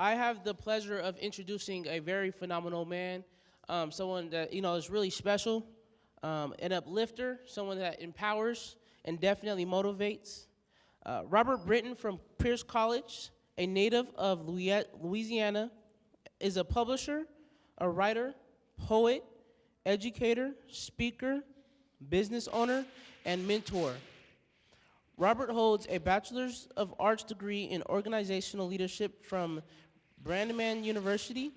I have the pleasure of introducing a very phenomenal man, um, someone that you know is really special, um, an uplifter, someone that empowers and definitely motivates. Uh, Robert Britton from Pierce College, a native of Louisiana, is a publisher, a writer, poet, educator, speaker, business owner, and mentor. Robert holds a Bachelor's of Arts degree in Organizational Leadership from Brandman University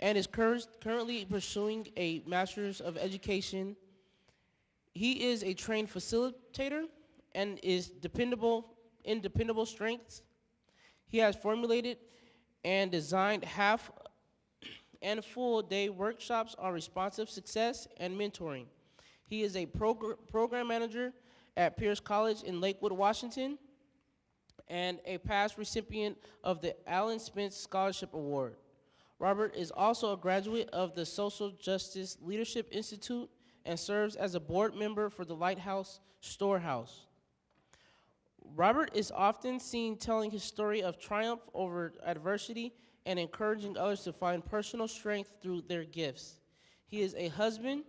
and is cur- currently pursuing a Master's of Education. He is a trained facilitator and is dependable in dependable strengths. He has formulated and designed half and full day workshops on responsive success and mentoring. He is a progr- program manager at Pierce College in Lakewood, Washington, and a past recipient of the Alan Spence Scholarship Award. Robert is also a graduate of the Social Justice Leadership Institute and serves as a board member for the Lighthouse Storehouse. Robert is often seen telling his story of triumph over adversity and encouraging others to find personal strength through their gifts. He is a husband,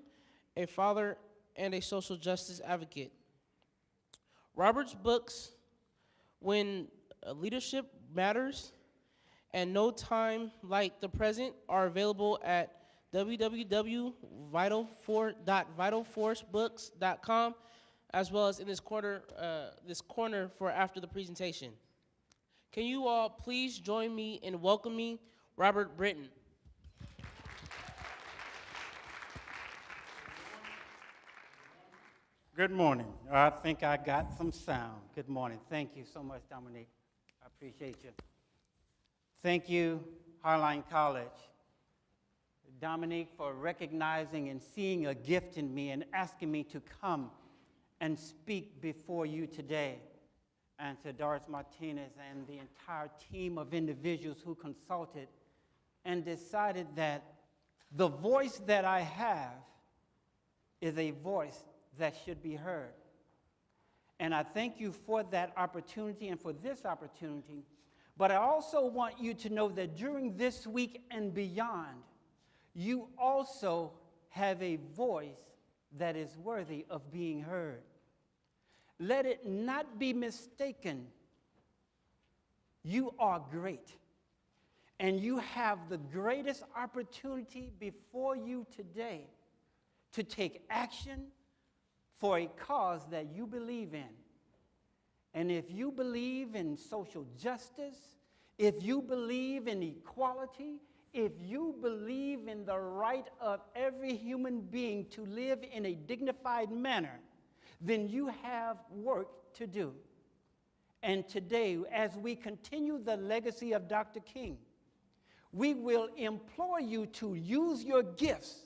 a father, and a social justice advocate. Robert's books, When uh, Leadership Matters and No Time Like the Present, are available at www.vitalforcebooks.com as well as in this corner, uh, this corner for after the presentation. Can you all please join me in welcoming Robert Britton? Good morning. I think I got some sound. Good morning. Thank you so much, Dominique. I appreciate you. Thank you, Highline College. Dominique, for recognizing and seeing a gift in me and asking me to come and speak before you today. And to Doris Martinez and the entire team of individuals who consulted and decided that the voice that I have is a voice that should be heard. And I thank you for that opportunity and for this opportunity. But I also want you to know that during this week and beyond, you also have a voice that is worthy of being heard. Let it not be mistaken. You are great. And you have the greatest opportunity before you today to take action for a cause that you believe in. And if you believe in social justice, if you believe in equality, if you believe in the right of every human being to live in a dignified manner, then you have work to do. And today, as we continue the legacy of Dr. King, we will implore you to use your gifts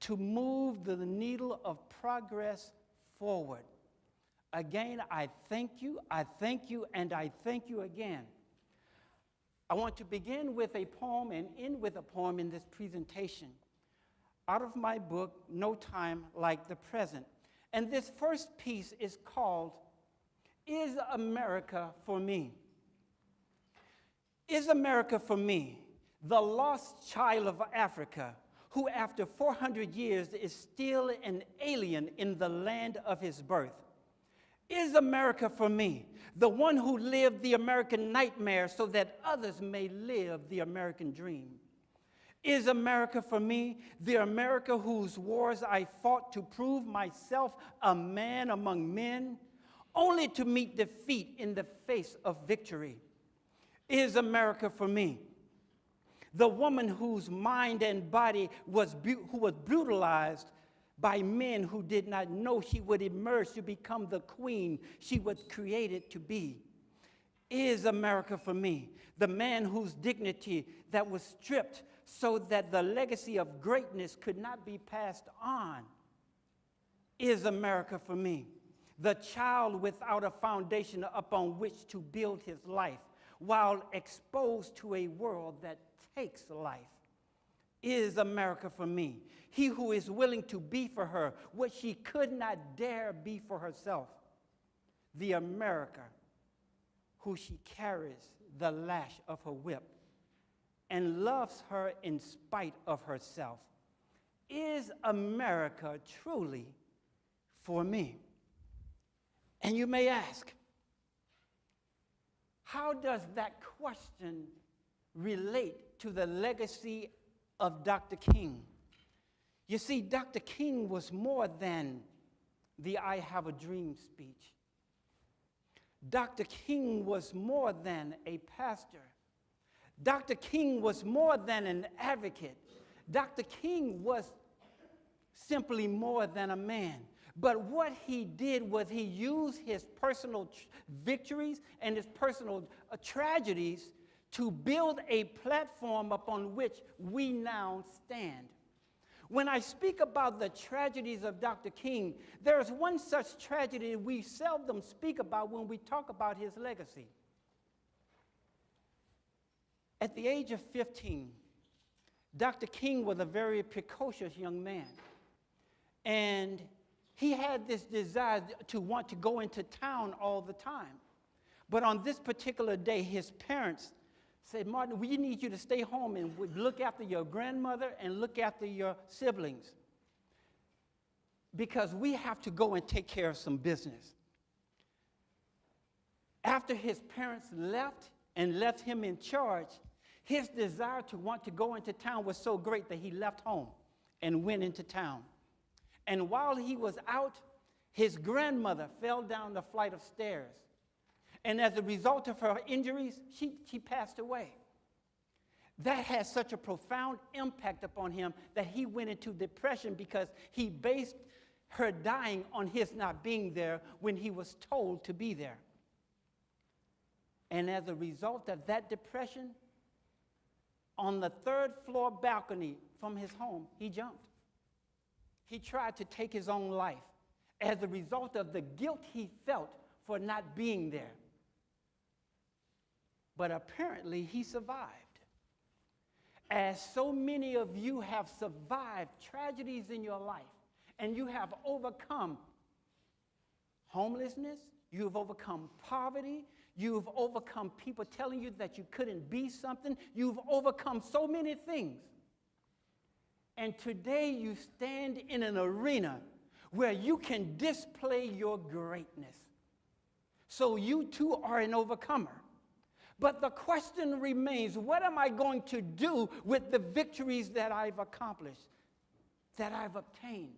to move the needle of progress forward. Again, I thank you, I thank you, and I thank you again. I want to begin with a poem and end with a poem in this presentation out of my book, No Time Like the Present. And this first piece is called Is America for Me? Is America for me, the lost child of Africa, who after 400 years is still an alien in the land of his birth? Is America for me, the one who lived the American nightmare so that others may live the American dream? Is America for me, the America whose wars I fought to prove myself a man among men, only to meet defeat in the face of victory? Is America for me, the woman whose mind and body was, who was brutalized by men who did not know she would emerge to become the queen she was created to be? Is America for me, the man whose dignity that was stripped so that the legacy of greatness could not be passed on? Is America for me, the child without a foundation upon which to build his life while exposed to a world that takes life? Is America for me, he who is willing to be for her what she could not dare be for herself? The America who she carries the lash of her whip and loves her in spite of herself. Is America truly for me? And you may ask, how does that question relate to the legacy of Dr. King? You see, Dr. King was more than the I Have a Dream speech. Dr. King was more than a pastor. Dr. King was more than an advocate. Dr. King was simply more than a man. But what he did was he used his personal victories and his personal uh, tragedies to build a platform upon which we now stand. When I speak about the tragedies of Dr. King, there is one such tragedy we seldom speak about when we talk about his legacy. At the age of 15, Dr. King was a very precocious young man. And he had this desire to want to go into town all the time. But on this particular day, his parents said, Martin, we need you to stay home and look after your grandmother and look after your siblings. Because we have to go and take care of some business. After his parents left and left him in charge, his desire to want to go into town was so great that he left home and went into town. And while he was out, his grandmother fell down the flight of stairs. And as a result of her injuries, she, she passed away. That had such a profound impact upon him that he went into depression because he based her dying on his not being there when he was told to be there. And as a result of that depression, on the third floor balcony from his home, he jumped. He tried to take his own life as a result of the guilt he felt for not being there. But apparently, he survived. As so many of you have survived tragedies in your life, and you have overcome homelessness, you've overcome poverty, you've overcome people telling you that you couldn't be something, you've overcome so many things. And today you stand in an arena where you can display your greatness. So you too are an overcomer. But the question remains what am I going to do with the victories that I've accomplished, that I've obtained,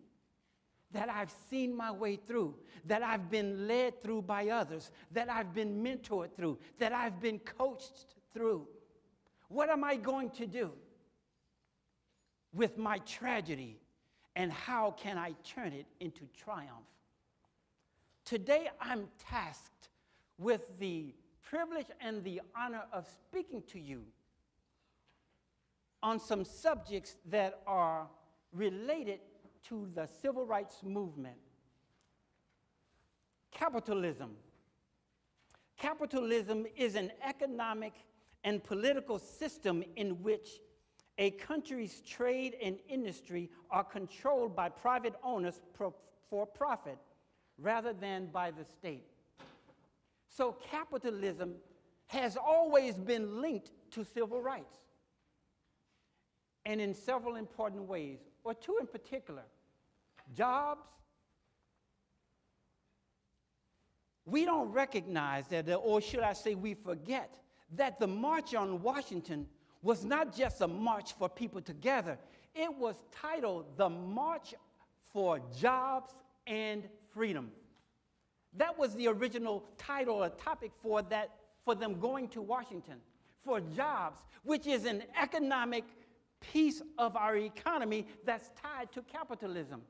that I've seen my way through, that I've been led through by others, that I've been mentored through, that I've been coached through? What am I going to do? with my tragedy and how can I turn it into triumph? Today I'm tasked with the privilege and the honor of speaking to you on some subjects that are related to the civil rights movement. Capitalism. Capitalism is an economic and political system in which a country's trade and industry are controlled by private owners for profit rather than by the state. So capitalism has always been linked to civil rights, and in several important ways, or two in particular jobs. We don't recognize that, uh, or should I say, we forget that the March on Washington was not just a march for people together, it was titled the March for Jobs and Freedom. That was the original title or topic for, that, for them going to Washington for jobs, which is an economic piece of our economy that's tied to capitalism.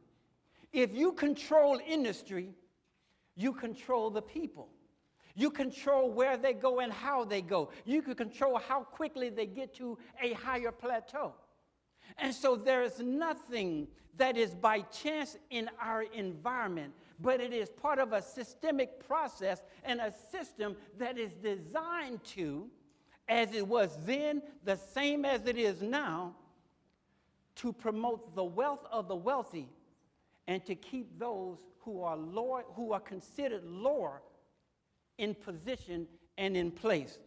If you control industry, you control the people. You control where they go and how they go. You can control how quickly they get to a higher plateau. And so there is nothing that is by chance in our environment, but it is part of a systemic process and a system that is designed to, as it was then, the same as it is now, to promote the wealth of the wealthy and to keep those who are lower, who are considered lower in position and in place.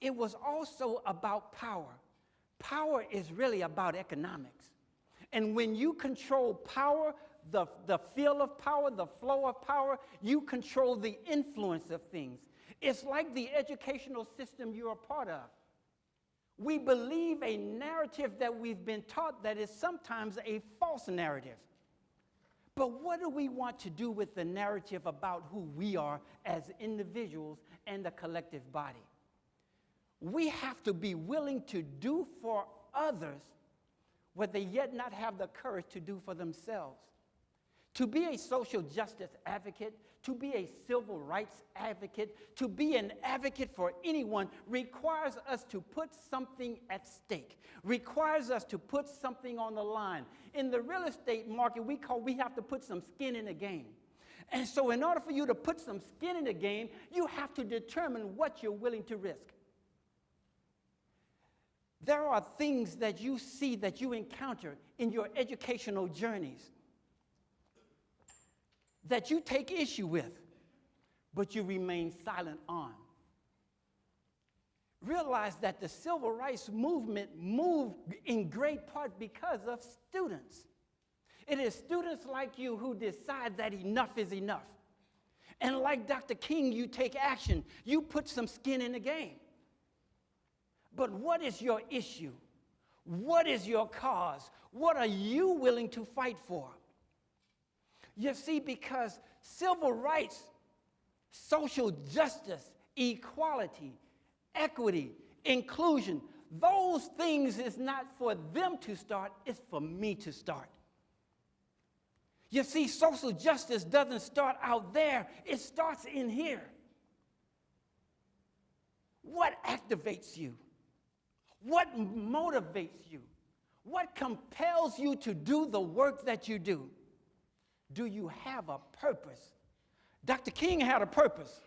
It was also about power. Power is really about economics. And when you control power, the, the feel of power, the flow of power, you control the influence of things. It's like the educational system you're a part of. We believe a narrative that we've been taught that is sometimes a false narrative. But what do we want to do with the narrative about who we are as individuals and the collective body? We have to be willing to do for others what they yet not have the courage to do for themselves. To be a social justice advocate, to be a civil rights advocate, to be an advocate for anyone requires us to put something at stake, requires us to put something on the line. In the real estate market, we call we have to put some skin in the game. And so in order for you to put some skin in the game, you have to determine what you're willing to risk. There are things that you see that you encounter in your educational journeys that you take issue with, but you remain silent on. Realize that the civil rights movement moved in great part because of students. It is students like you who decide that enough is enough. And like Dr. King, you take action. You put some skin in the game. But what is your issue? What is your cause? What are you willing to fight for? You see, because civil rights, social justice, equality, equity, inclusion, those things is not for them to start, it's for me to start. You see, social justice doesn't start out there, it starts in here. What activates you? What motivates you? What compels you to do the work that you do? Do you have a purpose? Dr. King had a purpose.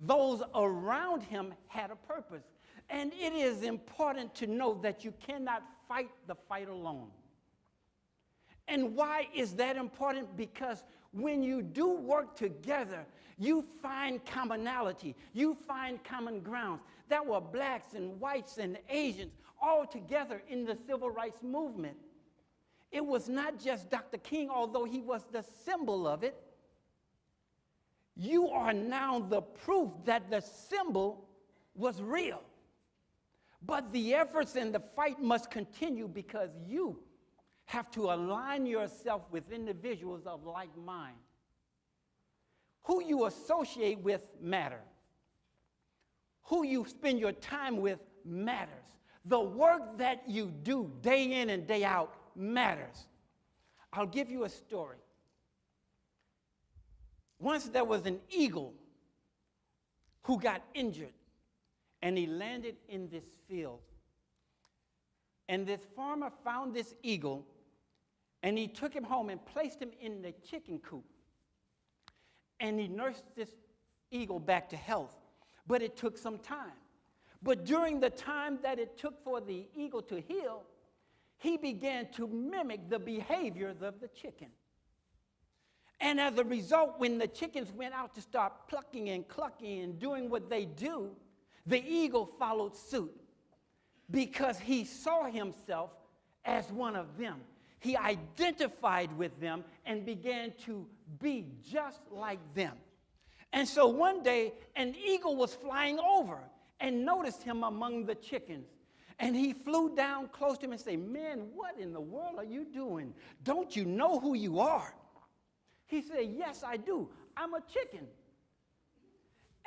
Those around him had a purpose. And it is important to know that you cannot fight the fight alone. And why is that important? Because when you do work together, you find commonality, you find common grounds. There were blacks and whites and Asians all together in the civil rights movement. It was not just Dr. King, although he was the symbol of it. You are now the proof that the symbol was real. But the efforts and the fight must continue because you have to align yourself with individuals of like mind. Who you associate with matter. Who you spend your time with matters. The work that you do day in and day out matters. I'll give you a story. Once there was an eagle who got injured and he landed in this field. And this farmer found this eagle and he took him home and placed him in the chicken coop. And he nursed this eagle back to health. But it took some time. But during the time that it took for the eagle to heal, he began to mimic the behaviors of the chicken. And as a result, when the chickens went out to start plucking and clucking and doing what they do, the eagle followed suit because he saw himself as one of them. He identified with them and began to be just like them. And so one day, an eagle was flying over and noticed him among the chickens. And he flew down close to him and said, Man, what in the world are you doing? Don't you know who you are? He said, Yes, I do. I'm a chicken.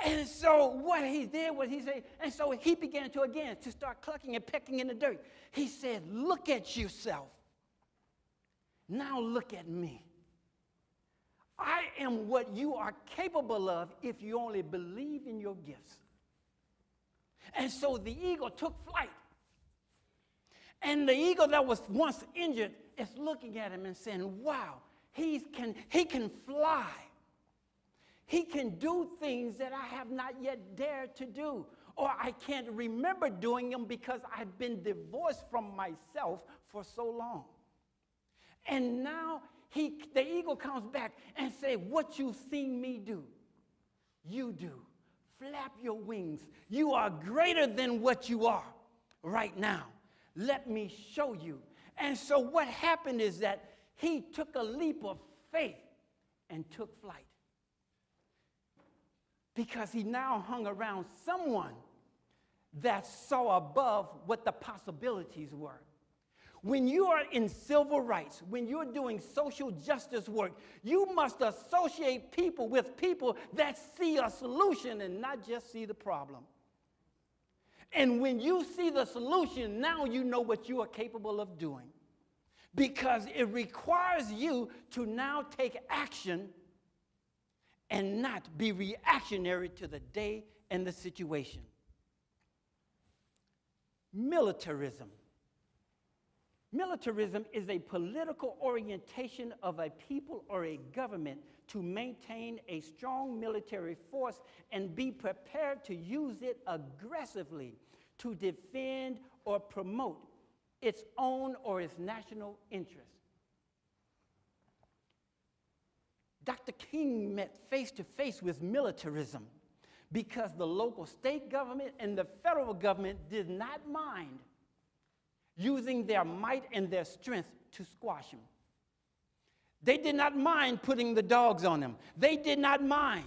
And so what he did was he said, and so he began to again to start clucking and pecking in the dirt. He said, Look at yourself. Now look at me. I am what you are capable of if you only believe in your gifts. And so the eagle took flight. And the eagle that was once injured is looking at him and saying, Wow, he can, he can fly. He can do things that I have not yet dared to do, or I can't remember doing them because I've been divorced from myself for so long. And now he, the eagle comes back and say, What you've seen me do, you do. Flap your wings. You are greater than what you are right now. Let me show you. And so what happened is that he took a leap of faith and took flight. Because he now hung around someone that saw above what the possibilities were. When you are in civil rights, when you're doing social justice work, you must associate people with people that see a solution and not just see the problem. And when you see the solution, now you know what you are capable of doing. Because it requires you to now take action and not be reactionary to the day and the situation. Militarism. Militarism is a political orientation of a people or a government to maintain a strong military force and be prepared to use it aggressively to defend or promote its own or its national interests. Dr. King met face to face with militarism because the local state government and the federal government did not mind using their might and their strength to squash him. They did not mind putting the dogs on him. They did not mind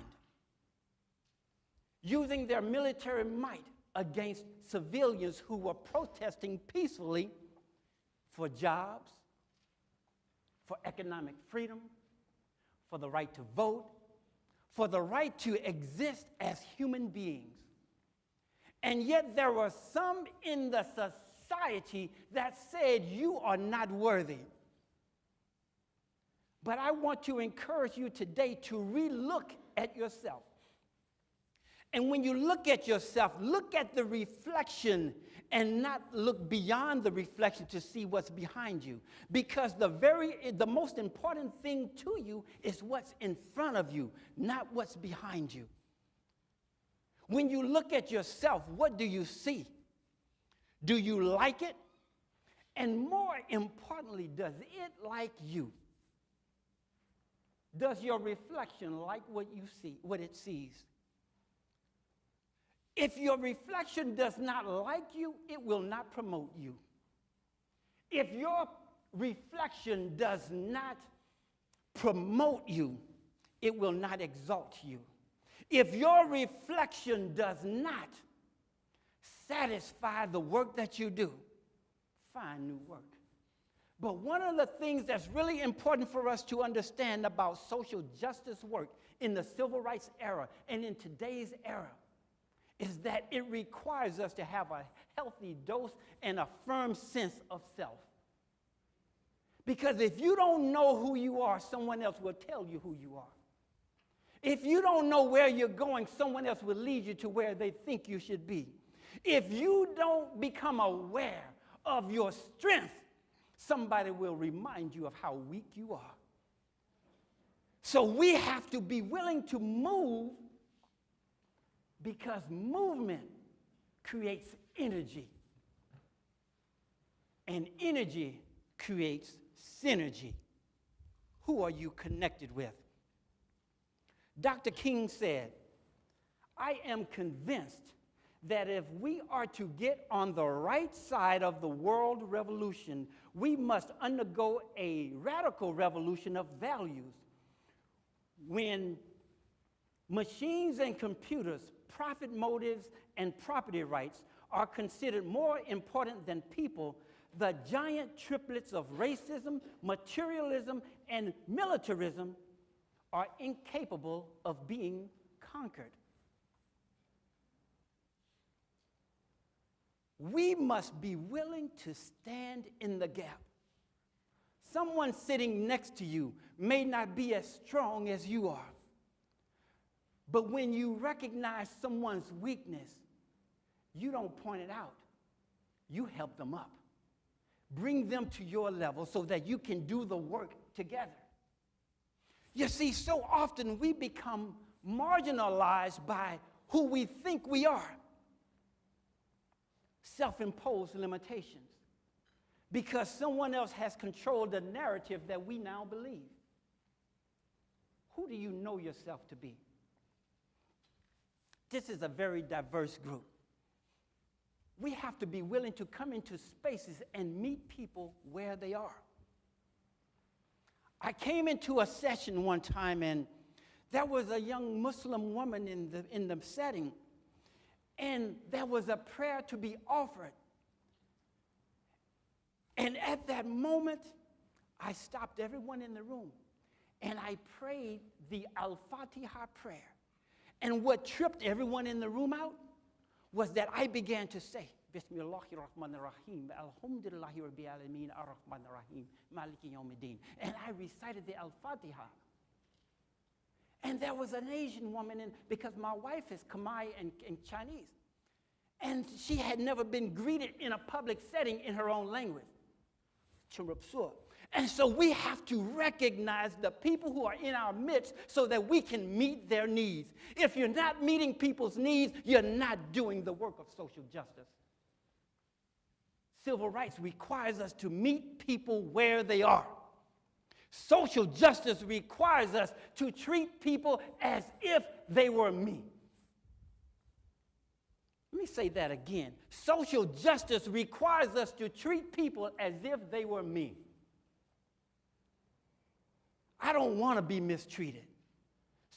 using their military might against civilians who were protesting peacefully for jobs, for economic freedom, for the right to vote, for the right to exist as human beings. And yet there were some in the society that said, You are not worthy. But I want to encourage you today to relook at yourself. And when you look at yourself, look at the reflection and not look beyond the reflection to see what's behind you. Because the very the most important thing to you is what's in front of you, not what's behind you. When you look at yourself, what do you see? Do you like it? And more importantly, does it like you? Does your reflection like what you see, what it sees? If your reflection does not like you, it will not promote you. If your reflection does not promote you, it will not exalt you. If your reflection does not satisfy the work that you do, find new work. But one of the things that's really important for us to understand about social justice work in the civil rights era and in today's era is that it requires us to have a healthy dose and a firm sense of self. Because if you don't know who you are, someone else will tell you who you are. If you don't know where you're going, someone else will lead you to where they think you should be. If you don't become aware of your strength, somebody will remind you of how weak you are. So we have to be willing to move because movement creates energy. And energy creates synergy. Who are you connected with? Dr. King said, I am convinced that if we are to get on the right side of the world revolution, we must undergo a radical revolution of values. When machines and computers profit motives and property rights are considered more important than people, the giant triplets of racism, materialism, and militarism are incapable of being conquered. We must be willing to stand in the gap. Someone sitting next to you may not be as strong as you are. But when you recognize someone's weakness, you don't point it out, you help them up. Bring them to your level so that you can do the work together. You see, so often we become marginalized by who we think we are. Self imposed limitations. Because someone else has controlled the narrative that we now believe. Who do you know yourself to be? This is a very diverse group. we have to be willing to come into spaces and meet people where they are. I came into a session one time and there was a young Muslim woman in the, in the setting, and there was a prayer to be offered. And at that moment, I stopped everyone in the room and I prayed the Al Fatiha prayer. And what tripped everyone in the room out was that I began to say, Bismillahir Rahmanir Rahim, Alhamdulillahi Rabbil Alameen, Ar-Rahmanir Rahim, Maliki Yawmiddin. And I recited the Al Fatiha. And there was an Asian woman, in, because my wife is Khmer and, and Chinese. And she had never been greeted in a public setting in her own language. Chirupsur. And so we have to recognize the people who are in our midst so that we can meet their needs. If you're not meeting people's needs, you're not doing the work of social justice. Civil rights requires us to meet people where they are. Social justice requires us to treat people as if they were me. Let me say that again. Social justice requires us to treat people as if they were me. I don't want to be mistreated.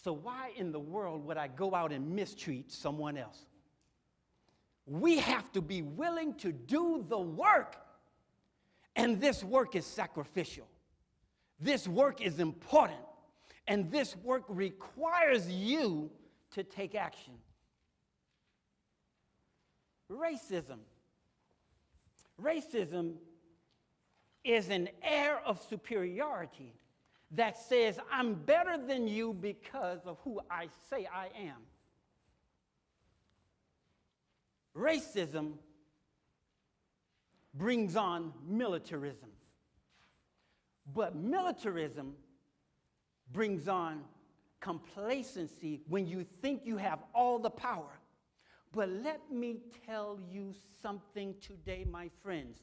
So, why in the world would I go out and mistreat someone else? We have to be willing to do the work. And this work is sacrificial. This work is important. And this work requires you to take action. Racism. Racism is an air of superiority that says, I'm better than you because of who I say I am. Racism brings on militarism. But militarism brings on complacency when you think you have all the power. But let me tell you something today, my friends.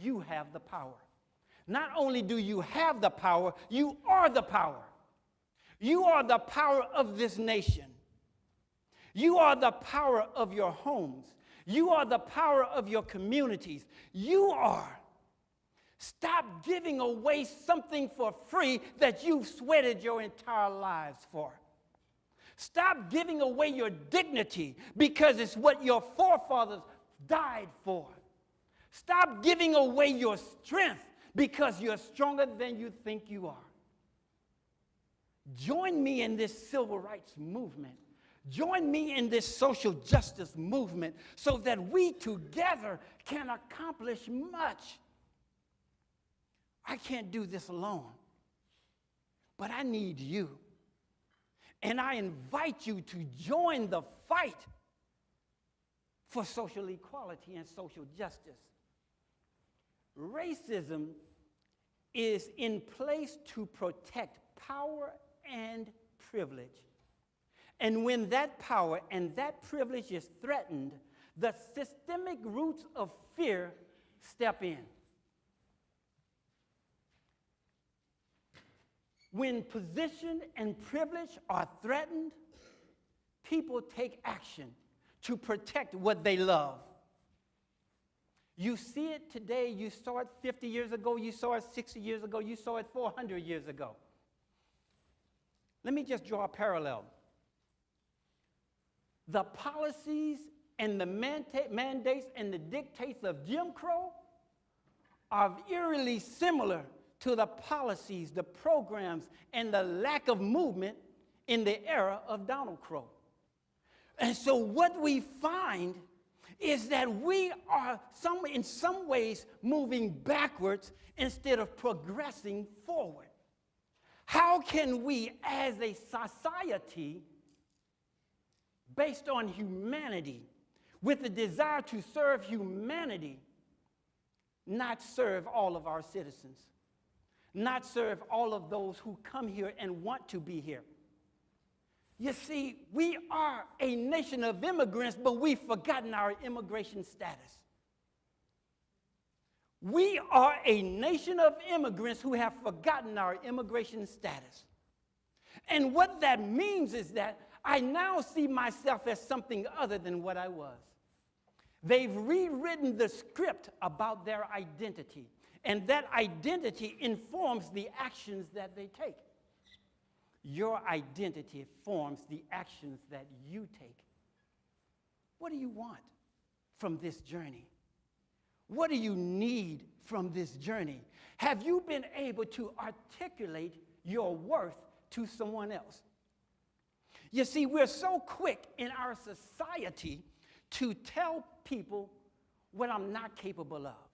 You have the power. Not only do you have the power, you are the power. You are the power of this nation. You are the power of your homes. You are the power of your communities. You are. Stop giving away something for free that you've sweated your entire lives for. Stop giving away your dignity because it's what your forefathers died for. Stop giving away your strength because you're stronger than you think you are. Join me in this civil rights movement. Join me in this social justice movement so that we together can accomplish much. I can't do this alone, but I need you. And I invite you to join the fight for social equality and social justice. Racism is in place to protect power and privilege. And when that power and that privilege is threatened, the systemic roots of fear step in. When position and privilege are threatened, people take action to protect what they love. You see it today, you saw it 50 years ago, you saw it 60 years ago, you saw it 400 years ago. Let me just draw a parallel. The policies and the mandates and the dictates of Jim Crow are eerily similar to the policies, the programs, and the lack of movement in the era of Donald Crow. And so, what we find is that we are some, in some ways moving backwards instead of progressing forward. How can we, as a society, based on humanity, with the desire to serve humanity, not serve all of our citizens, not serve all of those who come here and want to be here? You see, we are a nation of immigrants, but we've forgotten our immigration status. We are a nation of immigrants who have forgotten our immigration status. And what that means is that I now see myself as something other than what I was. They've rewritten the script about their identity, and that identity informs the actions that they take. Your identity forms the actions that you take. What do you want from this journey? What do you need from this journey? Have you been able to articulate your worth to someone else? You see, we're so quick in our society to tell people what I'm not capable of.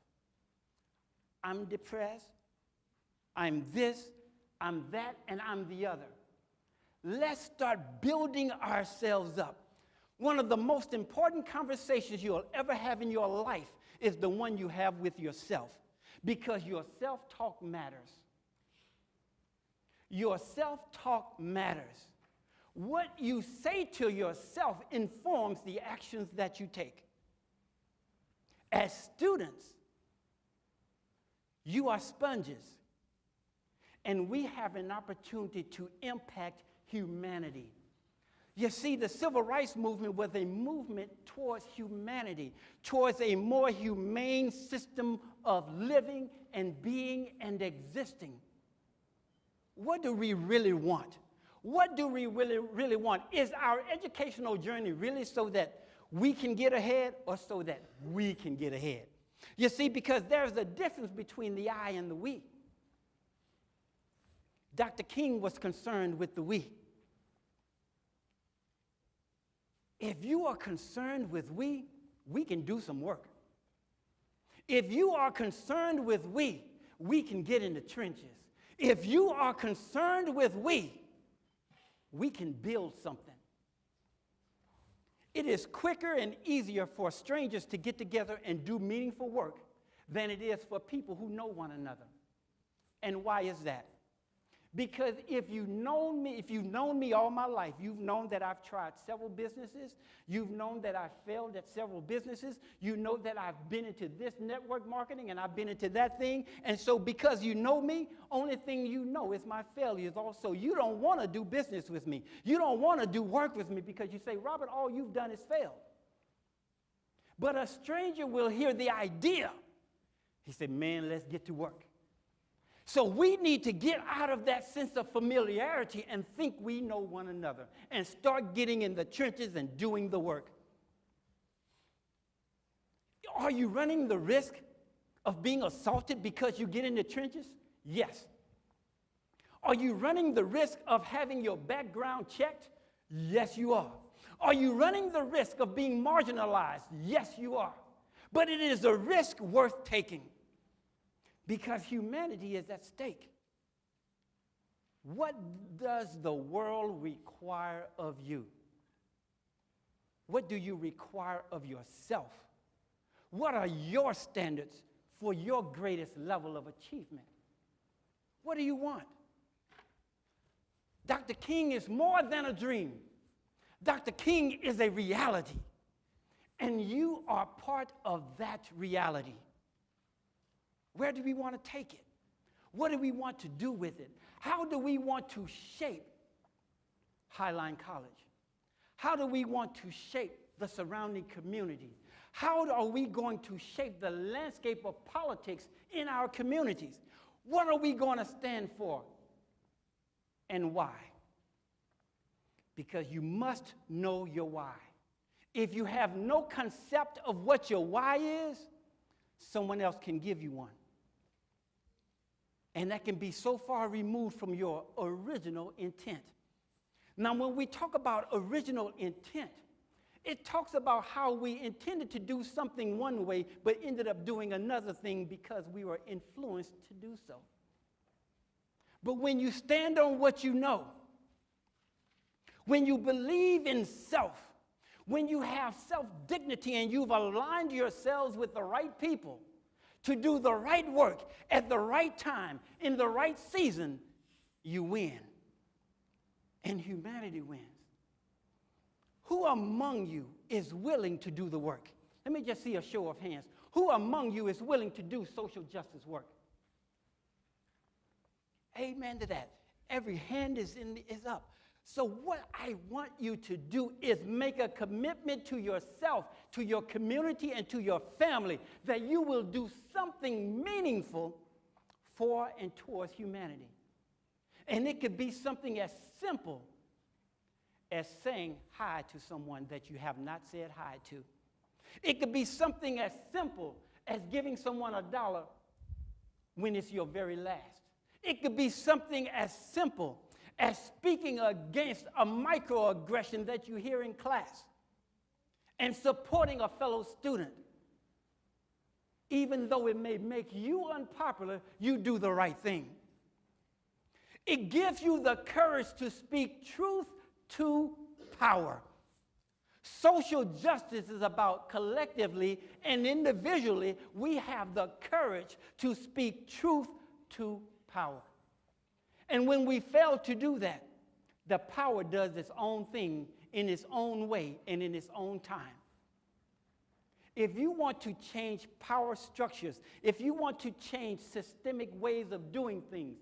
I'm depressed, I'm this, I'm that, and I'm the other. Let's start building ourselves up. One of the most important conversations you'll ever have in your life is the one you have with yourself because your self talk matters. Your self talk matters. What you say to yourself informs the actions that you take. As students, you are sponges, and we have an opportunity to impact humanity. You see, the civil rights movement was a movement towards humanity, towards a more humane system of living and being and existing. What do we really want? What do we really, really want? Is our educational journey really so that we can get ahead or so that we can get ahead? You see, because there's a difference between the I and the we. Dr. King was concerned with the we. If you are concerned with we, we can do some work. If you are concerned with we, we can get in the trenches. If you are concerned with we, we can build something. It is quicker and easier for strangers to get together and do meaningful work than it is for people who know one another. And why is that? Because if you've known me, if you've known me all my life, you've known that I've tried several businesses. You've known that I've failed at several businesses. You know that I've been into this network marketing and I've been into that thing. And so because you know me, only thing you know is my failures also. You don't want to do business with me. You don't want to do work with me because you say, Robert, all you've done is fail. But a stranger will hear the idea. He said, man, let's get to work. So we need to get out of that sense of familiarity and think we know one another and start getting in the trenches and doing the work. Are you running the risk of being assaulted because you get in the trenches? Yes. Are you running the risk of having your background checked? Yes, you are. Are you running the risk of being marginalized? Yes, you are. But it is a risk worth taking because humanity is at stake. What does the world require of you? What do you require of yourself? What are your standards for your greatest level of achievement? What do you want? Dr. King is more than a dream. Dr. King is a reality. And you are part of that reality. Where do we want to take it? What do we want to do with it? How do we want to shape Highline College? How do we want to shape the surrounding communities? How are we going to shape the landscape of politics in our communities? What are we going to stand for? And why? Because you must know your why. If you have no concept of what your why is, someone else can give you one. And that can be so far removed from your original intent. Now, when we talk about original intent, it talks about how we intended to do something one way, but ended up doing another thing because we were influenced to do so. But when you stand on what you know, when you believe in self, when you have self dignity and you've aligned yourselves with the right people, to do the right work at the right time, in the right season, you win. And humanity wins. Who among you is willing to do the work? Let me just see a show of hands. Who among you is willing to do social justice work? Amen to that. Every hand is, in, is up. So, what I want you to do is make a commitment to yourself, to your community, and to your family that you will do something meaningful for and towards humanity. And it could be something as simple as saying hi to someone that you have not said hi to. It could be something as simple as giving someone a dollar when it's your very last. It could be something as simple as speaking against a microaggression that you hear in class and supporting a fellow student. Even though it may make you unpopular, you do the right thing. It gives you the courage to speak truth to power. Social justice is about collectively and individually, we have the courage to speak truth to power. And when we fail to do that, the power does its own thing in its own way and in its own time. If you want to change power structures, if you want to change systemic ways of doing things,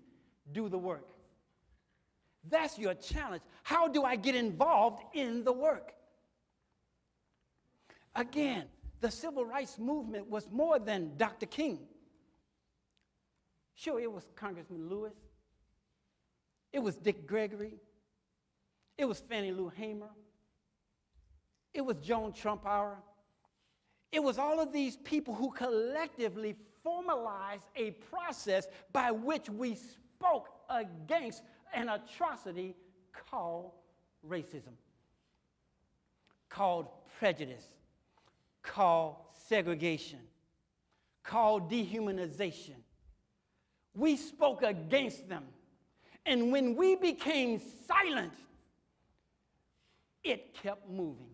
do the work. That's your challenge. How do I get involved in the work? Again, the civil rights movement was more than Dr. King. Sure, it was Congressman Lewis, it was Dick Gregory, it was Fannie Lou Hamer, it was Joan Trumpauer. It was all of these people who collectively formalized a process by which we spoke against an atrocity called racism, called prejudice, called segregation, called dehumanization. We spoke against them. And when we became silent, it kept moving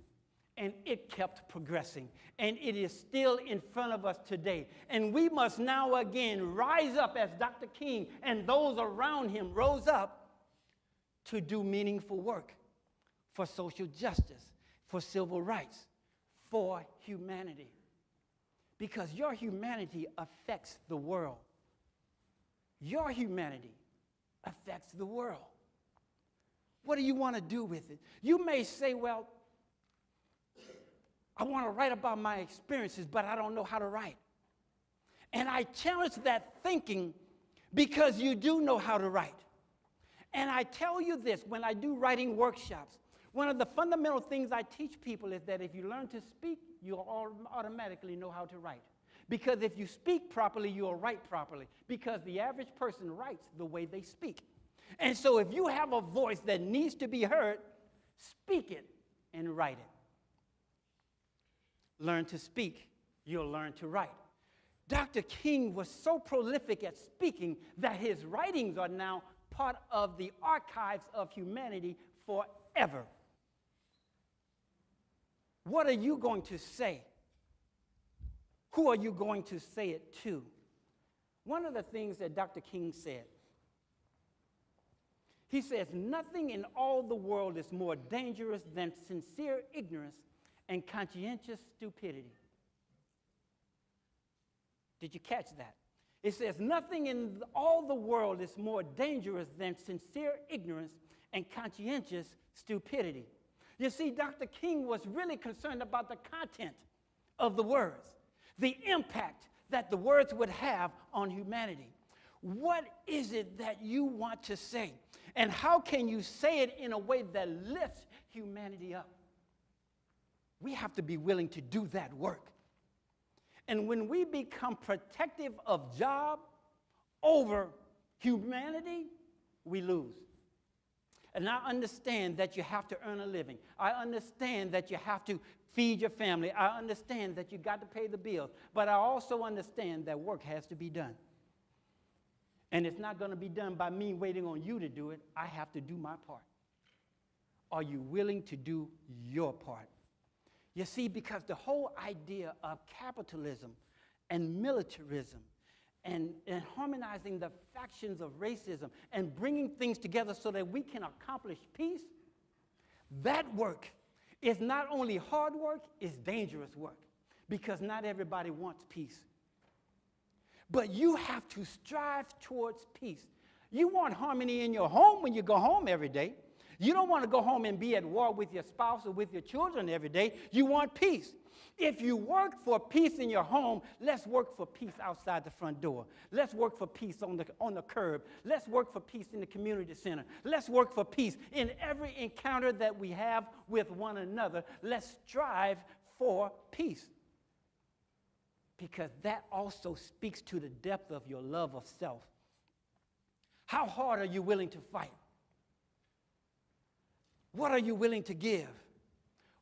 and it kept progressing. And it is still in front of us today. And we must now again rise up as Dr. King and those around him rose up to do meaningful work for social justice, for civil rights, for humanity. Because your humanity affects the world. Your humanity affects the world. What do you want to do with it? You may say, well, I want to write about my experiences, but I don't know how to write. And I challenge that thinking because you do know how to write. And I tell you this when I do writing workshops, one of the fundamental things I teach people is that if you learn to speak, you'll automatically know how to write. Because if you speak properly, you'll write properly. Because the average person writes the way they speak. And so if you have a voice that needs to be heard, speak it and write it. Learn to speak, you'll learn to write. Dr. King was so prolific at speaking that his writings are now part of the archives of humanity forever. What are you going to say? Who are you going to say it to? One of the things that Dr. King said, he says, Nothing in all the world is more dangerous than sincere ignorance and conscientious stupidity. Did you catch that? It says, Nothing in all the world is more dangerous than sincere ignorance and conscientious stupidity. You see, Dr. King was really concerned about the content of the words, the impact that the words would have on humanity. What is it that you want to say? And how can you say it in a way that lifts humanity up? We have to be willing to do that work. And when we become protective of job over humanity, we lose. And I understand that you have to earn a living. I understand that you have to feed your family. I understand that you got to pay the bills. But I also understand that work has to be done. And it's not going to be done by me waiting on you to do it. I have to do my part. Are you willing to do your part? You see, because the whole idea of capitalism and militarism and, and harmonizing the factions of racism and bringing things together so that we can accomplish peace, that work is not only hard work, it's dangerous work because not everybody wants peace. But you have to strive towards peace. You want harmony in your home when you go home every day. You don't want to go home and be at war with your spouse or with your children every day. You want peace. If you work for peace in your home, let's work for peace outside the front door. Let's work for peace on the, on the curb. Let's work for peace in the community center. Let's work for peace in every encounter that we have with one another. Let's strive for peace. Because that also speaks to the depth of your love of self. How hard are you willing to fight? What are you willing to give?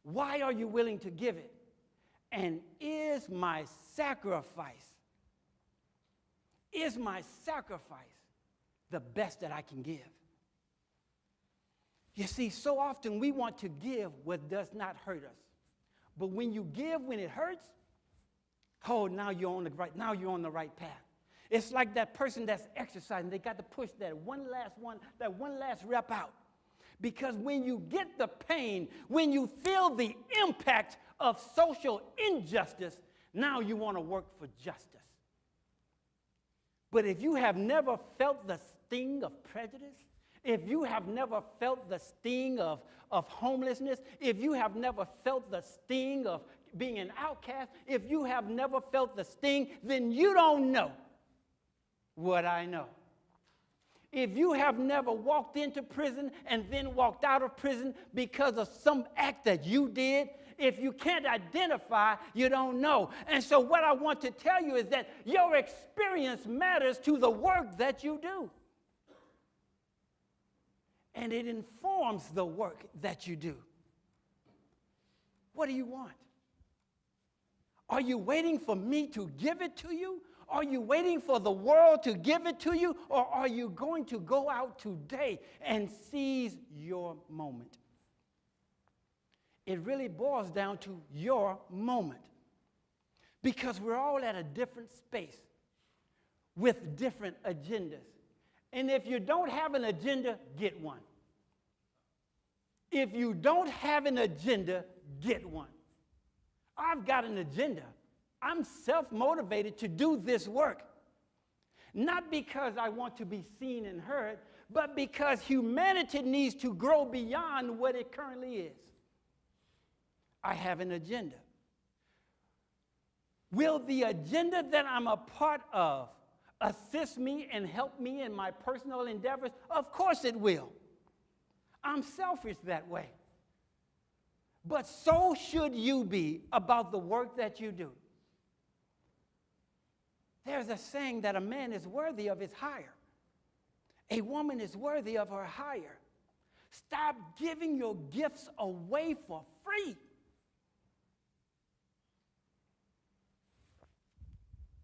Why are you willing to give it? And is my sacrifice, is my sacrifice the best that I can give? You see, so often we want to give what does not hurt us. But when you give when it hurts, oh, now you're on the right, now you're on the right path. It's like that person that's exercising, they got to push that one last one, that one last rep out. Because when you get the pain, when you feel the impact of social injustice, now you want to work for justice. But if you have never felt the sting of prejudice, if you have never felt the sting of, of homelessness, if you have never felt the sting of being an outcast, if you have never felt the sting, then you don't know what I know. If you have never walked into prison and then walked out of prison because of some act that you did, if you can't identify, you don't know. And so, what I want to tell you is that your experience matters to the work that you do. And it informs the work that you do. What do you want? Are you waiting for me to give it to you? Are you waiting for the world to give it to you? Or are you going to go out today and seize your moment? It really boils down to your moment. Because we're all at a different space with different agendas. And if you don't have an agenda, get one. If you don't have an agenda, get one. I've got an agenda. I'm self motivated to do this work. Not because I want to be seen and heard, but because humanity needs to grow beyond what it currently is. I have an agenda. Will the agenda that I'm a part of assist me and help me in my personal endeavors? Of course it will. I'm selfish that way. But so should you be about the work that you do. There's a saying that a man is worthy of his hire, a woman is worthy of her hire. Stop giving your gifts away for free.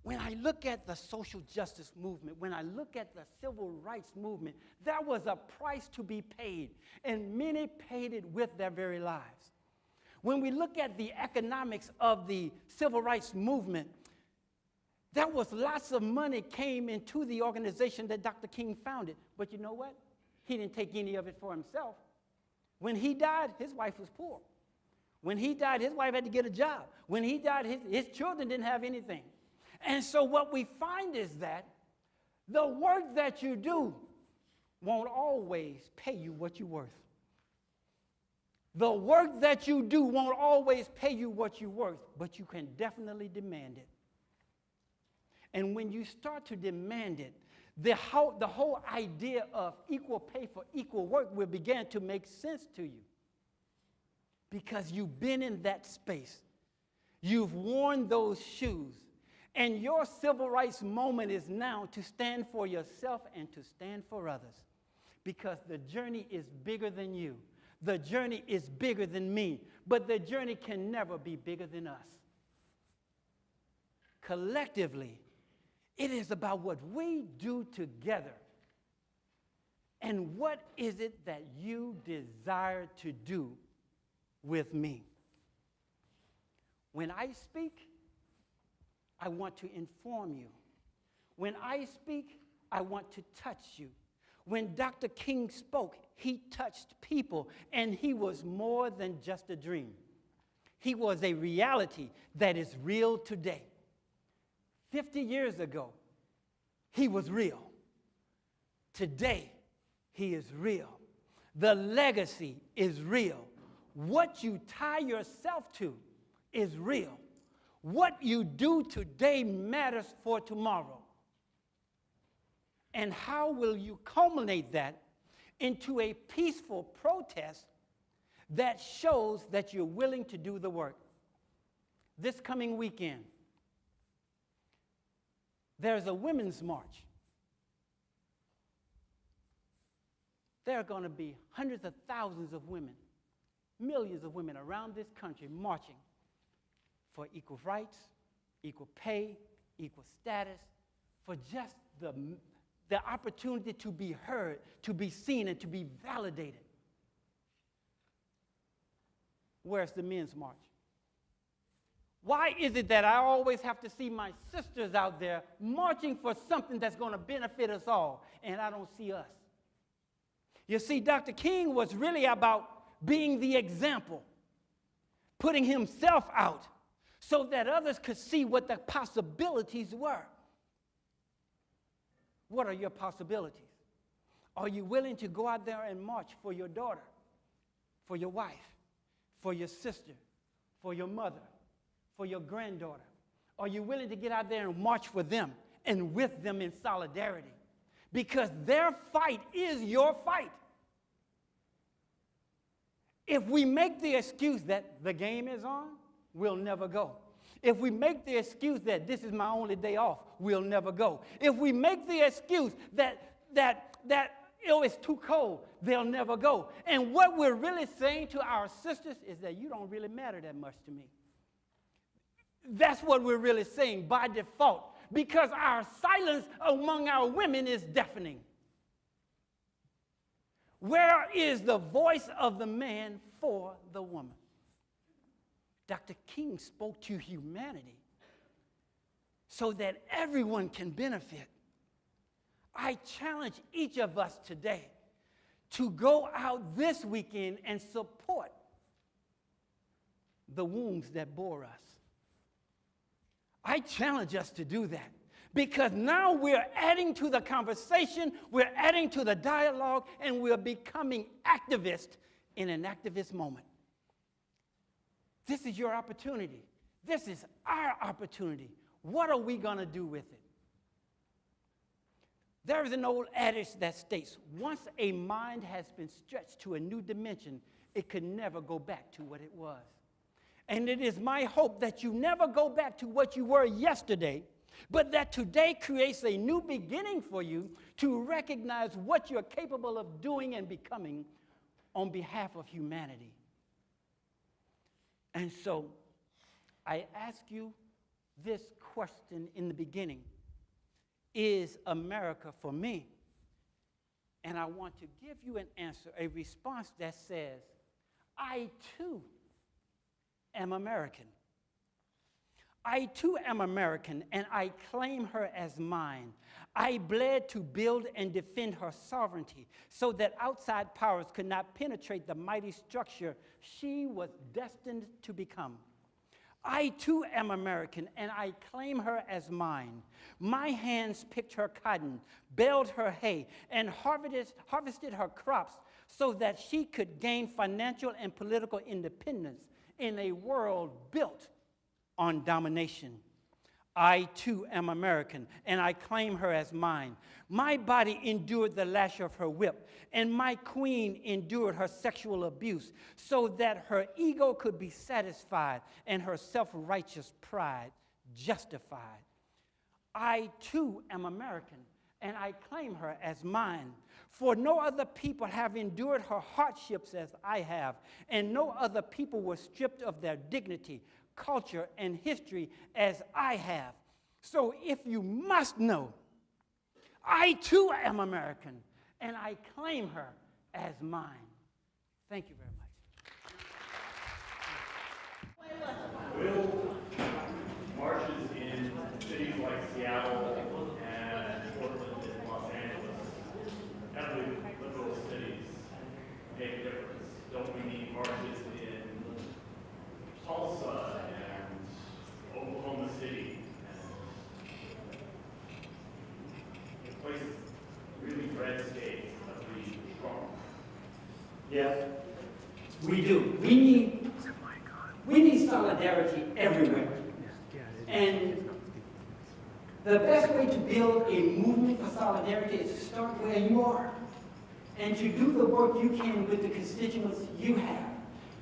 When I look at the social justice movement, when I look at the civil rights movement, there was a price to be paid, and many paid it with their very lives. When we look at the economics of the civil rights movement, there was lots of money came into the organization that Dr. King founded. But you know what? He didn't take any of it for himself. When he died, his wife was poor. When he died, his wife had to get a job. When he died, his, his children didn't have anything. And so what we find is that the work that you do won't always pay you what you're worth. The work that you do won't always pay you what you're worth, but you can definitely demand it. And when you start to demand it, the whole, the whole idea of equal pay for equal work will begin to make sense to you. Because you've been in that space, you've worn those shoes, and your civil rights moment is now to stand for yourself and to stand for others. Because the journey is bigger than you, the journey is bigger than me, but the journey can never be bigger than us. Collectively, it is about what we do together. And what is it that you desire to do with me? When I speak, I want to inform you. When I speak, I want to touch you. When Dr. King spoke, he touched people, and he was more than just a dream. He was a reality that is real today. 50 years ago, he was real. Today, he is real. The legacy is real. What you tie yourself to is real. What you do today matters for tomorrow. And how will you culminate that into a peaceful protest that shows that you're willing to do the work? This coming weekend, there's a women's march. There are going to be hundreds of thousands of women, millions of women around this country marching for equal rights, equal pay, equal status, for just the, the opportunity to be heard, to be seen, and to be validated. Where's the men's march? Why is it that I always have to see my sisters out there marching for something that's going to benefit us all, and I don't see us? You see, Dr. King was really about being the example, putting himself out so that others could see what the possibilities were. What are your possibilities? Are you willing to go out there and march for your daughter, for your wife, for your sister, for your mother? for your granddaughter? Are you willing to get out there and march for them and with them in solidarity? Because their fight is your fight. If we make the excuse that the game is on, we'll never go. If we make the excuse that this is my only day off, we'll never go. If we make the excuse that that that oh, it's too cold, they'll never go. And what we're really saying to our sisters is that you don't really matter that much to me. That's what we're really saying by default, because our silence among our women is deafening. Where is the voice of the man for the woman? Dr. King spoke to humanity so that everyone can benefit. I challenge each of us today to go out this weekend and support the wombs that bore us. I challenge us to do that because now we're adding to the conversation, we're adding to the dialogue, and we're becoming activists in an activist moment. This is your opportunity. This is our opportunity. What are we going to do with it? There is an old adage that states once a mind has been stretched to a new dimension, it can never go back to what it was. And it is my hope that you never go back to what you were yesterday, but that today creates a new beginning for you to recognize what you're capable of doing and becoming on behalf of humanity. And so I ask you this question in the beginning Is America for me? And I want to give you an answer, a response that says, I too am American. I too am American, and I claim her as mine. I bled to build and defend her sovereignty so that outside powers could not penetrate the mighty structure she was destined to become. I too am American, and I claim her as mine. My hands picked her cotton, baled her hay, and harvested, harvested her crops so that she could gain financial and political independence in a world built on domination. I too am American, and I claim her as mine. My body endured the lash of her whip, and my queen endured her sexual abuse so that her ego could be satisfied and her self righteous pride justified. I too am American, and I claim her as mine. For no other people have endured her hardships as I have, and no other people were stripped of their dignity, culture, and history as I have. So if you must know, I too am American, and I claim her as mine. Thank you very much. Will marches in cities like Seattle heavily liberal cities make a difference. Don't we need marches in Tulsa and Oklahoma City that we? Do. We need, we need solidarity everywhere. And the best way to build a movement for solidarity is to start where you are and to do the work you can with the constituents you have.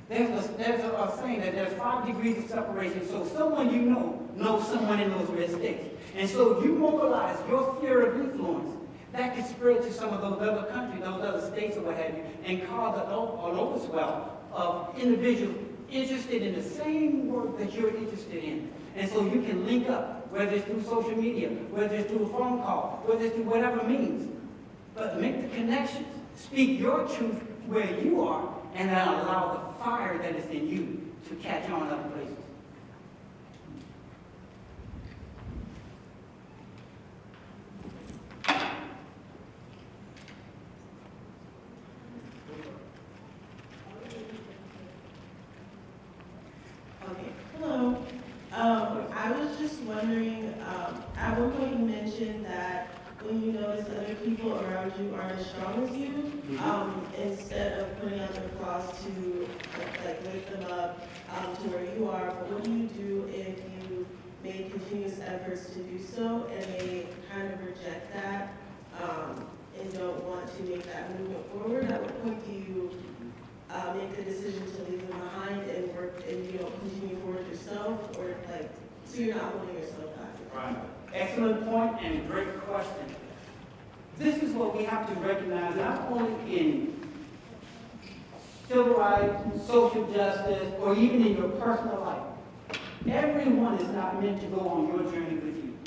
There's a, there's a saying that there's five degrees of separation, so someone you know knows someone in those red states. And so you mobilize your sphere of influence, that can spread to some of those other countries, those other states or what have you, and cause an overswell of individuals interested in the same work that you're interested in. And so you can link up, whether it's through social media, whether it's through a phone call, whether it's through whatever means. But make the connections. Speak your truth where you are, and then allow the fire that is in you to catch on other places. Okay, hello. Um, I was just wondering, um, at one point you mentioned that when you notice other people around you aren't as strong as you, um, instead of putting out their claws to, like, lift them up, um, to where you are, but what do you do if you make continuous efforts to do so and they kind of reject that, um, and don't want to make that movement forward? At what point do you uh, make the decision to leave them behind and work and you know continue forward yourself, or like so you're not holding yourself back. Right. Excellent point and great question. This is what we have to recognize, not only in civil rights, social justice, or even in your personal life. Everyone is not meant to go on your journey with you.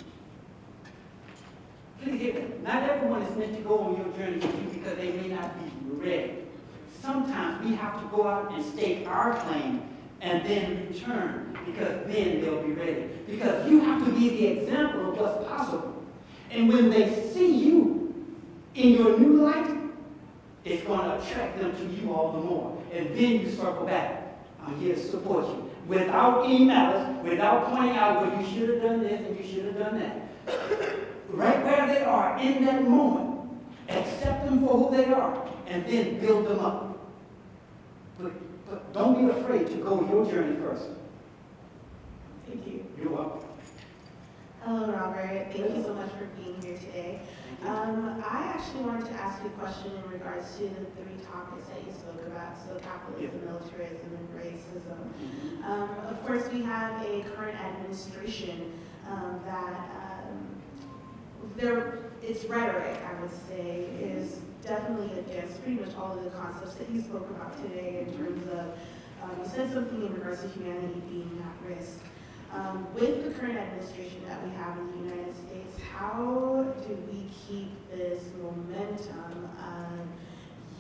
Please hear. Not everyone is meant to go on your journey with you because they may not be ready. Sometimes we have to go out and stake our claim and then return because then they'll be ready. Because you have to be the example of what's possible. And when they see you in your new light, it's going to attract them to you all the more. And then you circle back. I'm here to support you. Without any malice, without pointing out, well, you should have done this and you should have done that. Right where they are in that moment, accept them for who they are, and then build them up. But don't be afraid to go your journey first. Thank you. You're welcome. Hello, Robert. Thank you so much for being here today. Um, I actually wanted to ask you a question in regards to the three topics that you spoke about, so capitalism, militarism, and racism. Um, of course, we have a current administration um, that um, their its rhetoric, I would say, is definitely against pretty much all of the concepts that you spoke about today in terms of, um, you said something in regards to humanity being at risk. Um, with the current administration that we have in the United States, how do we keep this momentum of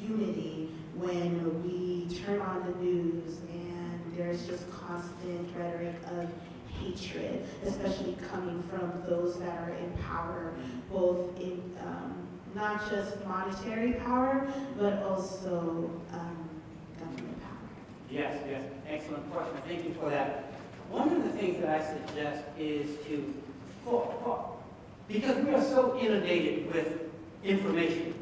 unity when we turn on the news and there's just constant rhetoric of hatred, especially coming from those that are in power, both in um, not just monetary power, but also um, government power? Yes, yes, excellent question. Thank you for that. One of the things that I suggest is to, for, for, because we are so inundated with information,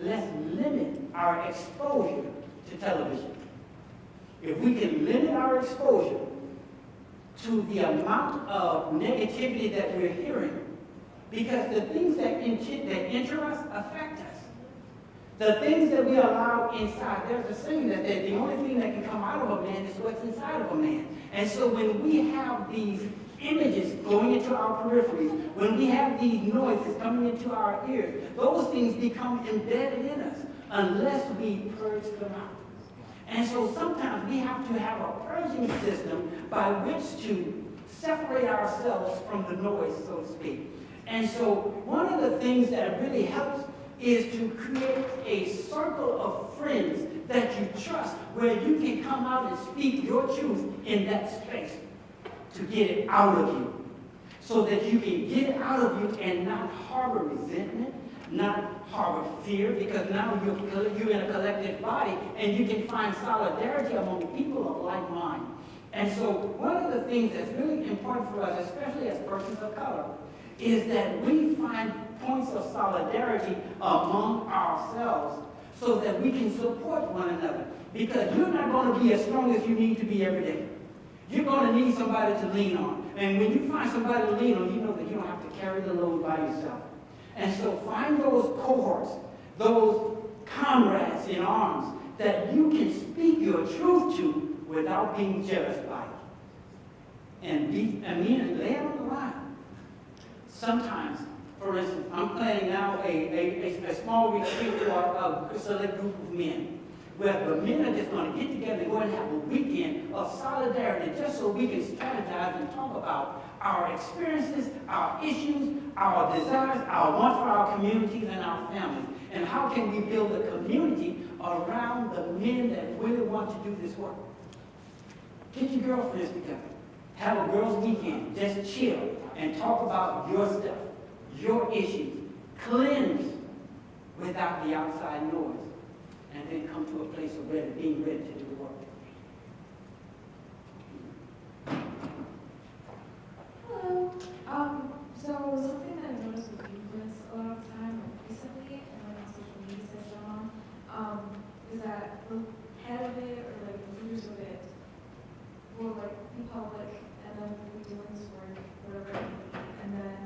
let's limit our exposure to television. If we can limit our exposure to the amount of negativity that we're hearing, because the things that, that enter us affect us. The things that we allow inside, there's a saying that the the only thing that can come out of a man is what's inside of a man. And so when we have these images going into our peripheries, when we have these noises coming into our ears, those things become embedded in us unless we purge them out. And so sometimes we have to have a purging system by which to separate ourselves from the noise, so to speak. And so one of the things that really helps is to create a circle of friends that you trust where you can come out and speak your truth in that space to get it out of you. So that you can get it out of you and not harbor resentment, not harbor fear, because now you're, you're in a collective body and you can find solidarity among people of like mind. And so one of the things that's really important for us, especially as persons of color, is that we find points of solidarity among ourselves so that we can support one another. Because you're not going to be as strong as you need to be every day. You're going to need somebody to lean on. And when you find somebody to lean on, you know that you don't have to carry the load by yourself. And so find those cohorts, those comrades in arms that you can speak your truth to without being judged by it. And be, I mean, lay it on the line. Sometimes, for instance, I'm planning now a, a, a, a small retreat for uh, a, a select group of men where the men are just going to get together and go and have a weekend of solidarity just so we can strategize and talk about our experiences, our issues, our desires, our wants for our communities and our families. And how can we build a community around the men that really want to do this work? Get your girlfriends together. Have a girls' weekend. Just chill and talk about your stuff, your issues. Cleanse without the outside noise and then come to a place of ready, being ready to do work. Hello. Um, so something that I noticed with movements a lot of time recently and on social media has gone on, um, is that the head of it or like the leaders of it will like be public and then we'll be doing this work, whatever it may be, and then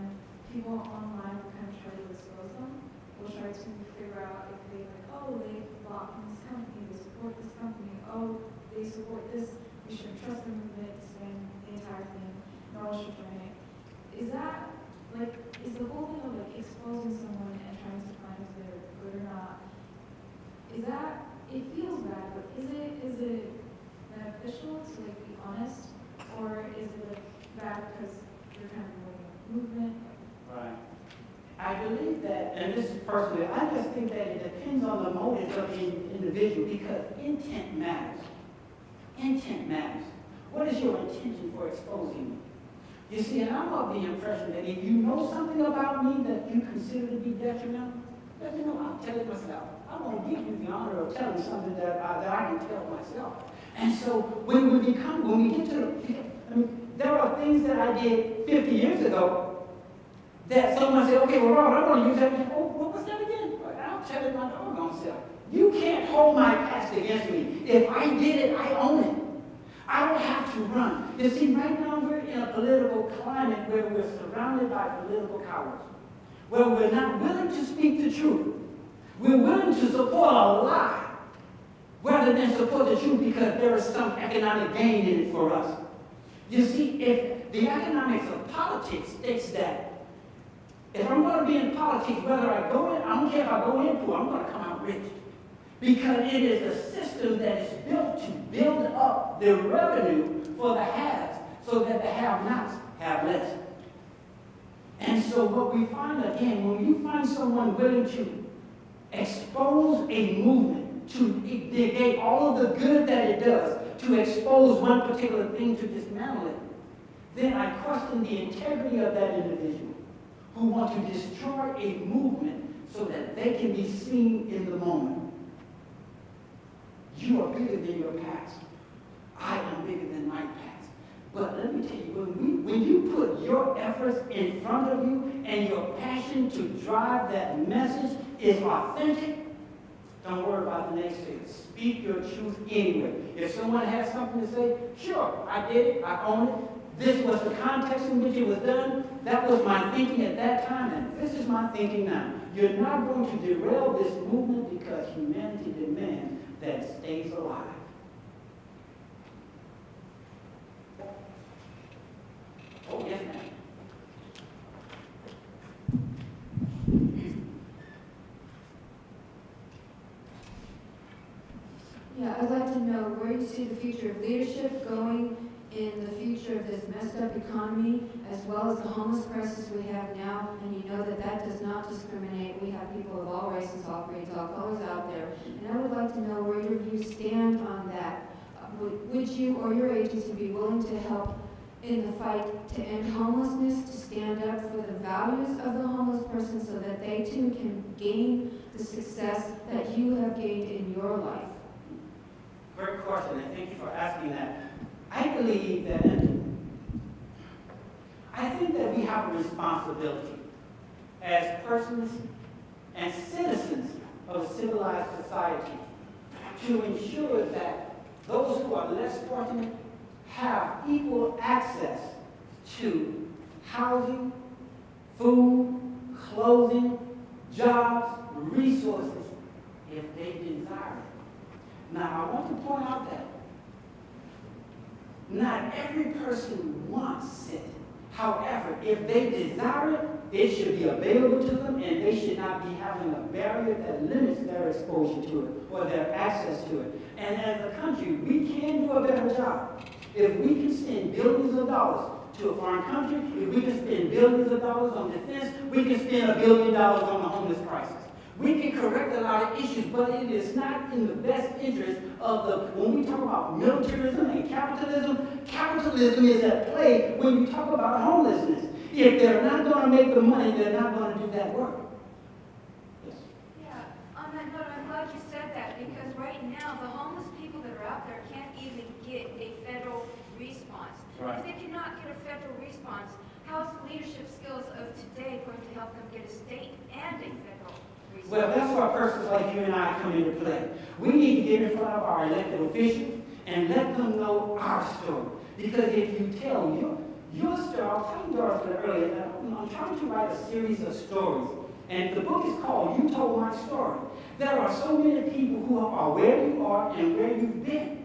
people online will kind of try to expose them. We'll try to figure out if they like, oh, they bought from this company, they support this company, oh, they support this, we should trust the movement, disband the entire thing, no one should join. Is that, like, is the whole thing of like exposing someone and trying to find if they're good or not, is that, it feels bad, but is it, is it beneficial to like honest? Or is it like bad because you're kind of like a movement? Right. I believe that, and this is personally, I just think that it depends on the motives of the individual because intent matters. Intent matters. What is your intention for exposing me? You see, and I'm of the impression that if you know something about me that you consider to be detrimental, let me know. I'll tell it myself. I won't give you the honor of telling something that I, that I can tell myself. And so when we become, when we get to I mean, there are things that I did 50 years ago that someone said, okay, well, Robert, I'm going to use that. Oh, what was that again? I'll tell it my doggone self. You can't hold my past against me. If I did it, I own it. I don't have to run. You see, right now we're in a political climate where we're surrounded by political cowards, where we're not willing to speak the truth. We're willing to support a lie rather than support the truth because there is some economic gain in it for us. You see, if the economics of politics states that if I'm going to be in politics, whether I go in, I don't care if I go into it, I'm going to come out rich. Because it is a system that is built to build up the revenue for the haves so that the have-nots have less. And so what we find again, when you find someone willing to expose a movement, to negate all of the good that it does, to expose one particular thing, to dismantle it, then I question the integrity of that individual who want to destroy a movement so that they can be seen in the moment. You are bigger than your past. I am bigger than my past. But let me tell you, when, we, when you put your efforts in front of you and your passion to drive that message is authentic, don't worry about the next thing. Speak your truth anyway. If someone has something to say, sure, I did it, I own it, this was the context in which it was done. That was my thinking at that time, and this is my thinking now. You're not going to derail this movement because humanity demands that it stays alive. Oh, yes, ma'am. Yeah, I'd like to know where you see the future of leadership going in the future of this messed up economy, as well as the homeless crisis we have now, and you know that that does not discriminate. We have people of all races, all creeds, all colors out there. And I would like to know where your views stand on that. Uh, would you or your agency be willing to help in the fight to end homelessness, to stand up for the values of the homeless person so that they too can gain the success that you have gained in your life? Great question, and thank you for asking that. I believe that, I think that we have a responsibility as persons and citizens of a civilized society to ensure that those who are less fortunate have equal access to housing, food, clothing, jobs, resources, if they desire. Now, I want to point out that not every person wants it. However, if they desire it, it should be available to them and they should not be having a barrier that limits their exposure to it or their access to it. And as a country, we can do a better job. If we can spend billions of dollars to a foreign country, if we can spend billions of dollars on defense, we can spend a billion dollars on the homeless crisis. We can correct a lot of issues, but it is not in the best interest of the, when we talk about militarism and capitalism, capitalism is at play when you talk about homelessness. If they're not gonna make the money, they're not gonna do that work. Yes. Yeah, on that note, I'm glad you said that, because right now, the homeless people that are out there can't even get a federal response. Right. If they cannot get a federal response, how is the leadership skills of today going to help them get a state and a federal response? Well, that's where persons like you and I come into play. We need to get in front of our elected officials and let them know our story. Because if you tell your, your story, I was telling Dorothy earlier know, I'm trying to write a series of stories. And the book is called You Told My Story. There are so many people who are where you are and where you've been.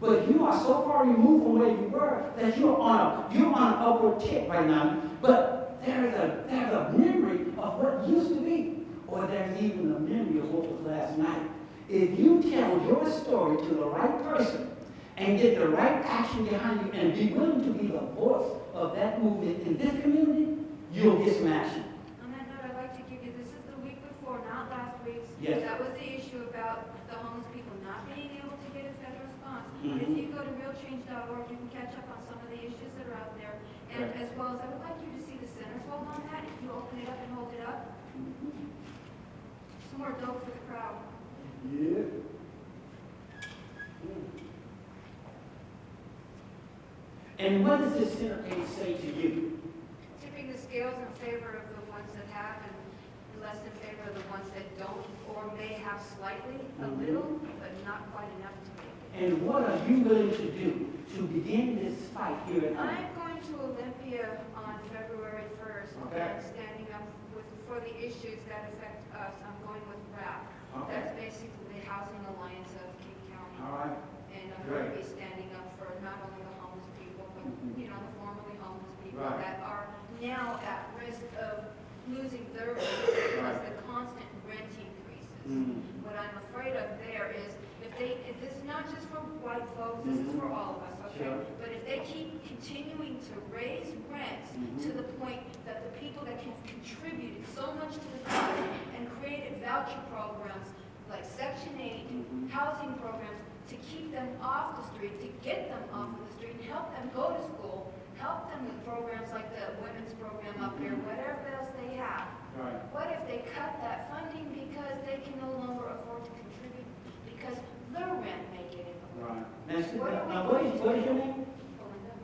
But you are so far removed from where you were that you're on a you're on an upward tick right now. But there's a there's a memory of what used to be, or there's even a memory of what was last night. If you tell your story to the right person and get the right action behind you and be willing to be the voice of that movement in this community, you'll get some action. On that note, I'd like to give you, this is the week before, not last week's. Yes. That was the issue about the homeless people not being able to get a federal response. But if Mhm. you go to realchange.org, you can catch up on some of the issues that are out there. And Right. as well as, I would like you to see the centerfold on that, if you open it up and hold it up. Some more dope for the crowd. Yeah. And what does this centerpiece say to you? Tipping the scales in favor of the ones that have and less in favor of the ones that don't, or may have slightly, a Mhm. little, but not quite enough to make it. And what are you willing to do to begin this fight here at home? I'm going to Olympia on February 1st. Okay. I'm standing up with, for the issues that affect us. I'm going with RAP. Okay. That's basically the Housing Alliance of King County. All right. And I'm going to be standing up for not only the homeless people, but, Mhm. you know, the formerly homeless people Right. that are now at risk of losing their rights because the constant rent increases. Mhm. What I'm afraid of there is if they, if this is not just for white folks, this is Mhm. for all of us, okay? Sure. But if they keep continuing to raise rents Mhm. to the point that the people that have contributed so much to the cause and created voucher programs like Section 8, Mhm. housing programs, to keep them off the street, to get them off of the street, help them go to school, help them with programs like the women's program up here, whatever else they have. Right. What if they cut that funding because they can no longer afford to contribute, because their rent may get in the way? Right. Now, see, What are now, what, is, what is your name?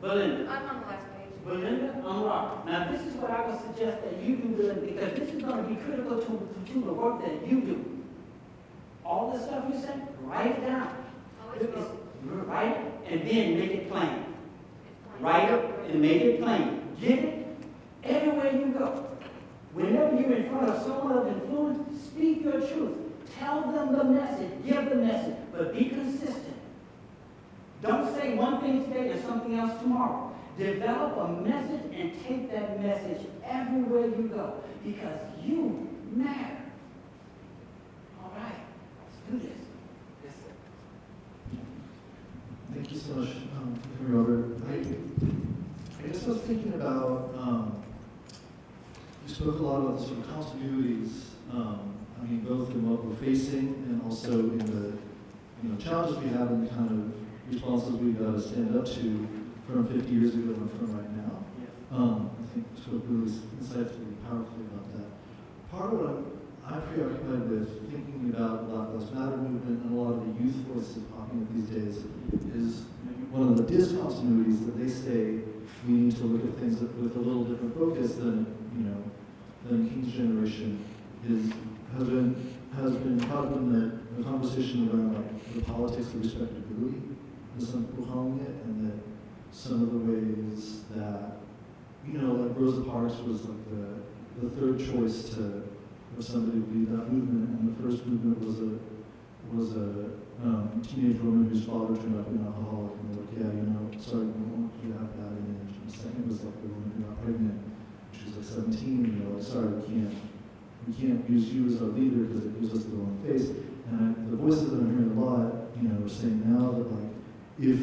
Belinda? Belinda. I'm on the last page. Belinda, I'm Robert. Now, this is what I would suggest that you do, Belinda, because this is gonna be critical to, to the work that you do. All the stuff you said, write it down. Always will. Write it, and then make it plain. Write it and make it plain. Give it everywhere you go. Whenever you're in front of someone of influence, speak your truth. Tell them the message, give the message, but be consistent. Don't say one thing today and something else tomorrow. Develop a message and take that message everywhere you go because you matter. All right, let's do this. Thank you so much, um, Robert. I, I guess I was thinking about, um, you spoke a lot about the sort of continuities, um, I mean, both in what we're facing and also in the, you know, challenges we have and the kind of responses we've got to stand up to from 50 years ago and from right now. Um, I think you spoke really insightfully, and powerfully about that. Part of what I'm, I'm preoccupied with, thinking about the Black Lives Matter movement and a lot of the youth voices popping up these days, is one of the discontinuities that they say we need to look at things with a little different focus than, you know, than King's generation is, has been, has been caught up in the, the conversation around like the politics of respectability, as some people calling it, and that some of the ways that, you know, like Rosa Parks was like the, the third choice to, for somebody to lead that movement, and the first movement was a, was a um, teenage woman whose father turned out to be an alcoholic, and they're like, yeah, you know, sorry, we to have that image. And second was like the woman who got pregnant, she was like 17, and they're like, sorry, we can't, we can't use you as our leader because it gives us the wrong face. And I, the voices that I'm hearing a lot, you know, are saying now that like, if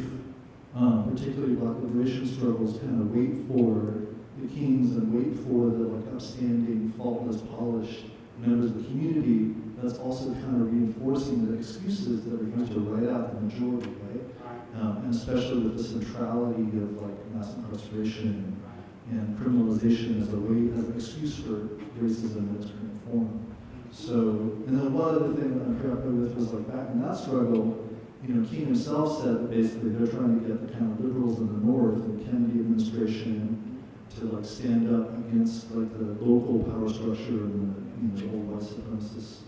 um, particularly black liberation struggles kind of wait for the kings and wait for the like upstanding, faultless, polished members of the community, that's also kind of reinforcing the excuses that are going to write out the majority, right? Um, and especially with the centrality of like mass incarceration and criminalization as a way, as an excuse for racism in its current form. So, and then one other thing that I'm preoccupied with was like back in that struggle, you know, King himself said that basically they're trying to get the kind of liberals in the North, the Kennedy administration, to like stand up against like the local power structure and the, you know, old white supremacist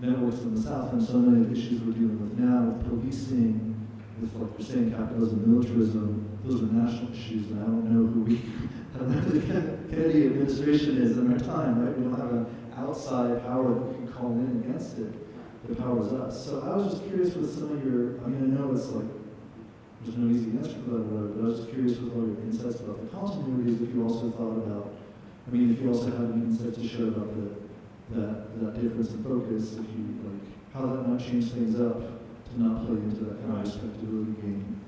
networks in the South. And so many of the issues we're dealing with now with policing, with like you're saying capitalism, militarism, those are national issues. And I don't know who we, I don't know who the Kennedy administration is in our time, right? We don't have an outside power that we can call in against it the power is us. So I was just curious with some of your, I mean, I know it's like, there's no easy answer for that, whatever, but I was just curious with all your insights about the continuities, if you also thought about, I mean, if you also had any insights to share about the, that, that difference in focus, if you, like, how that might change things up not play into that kind of game.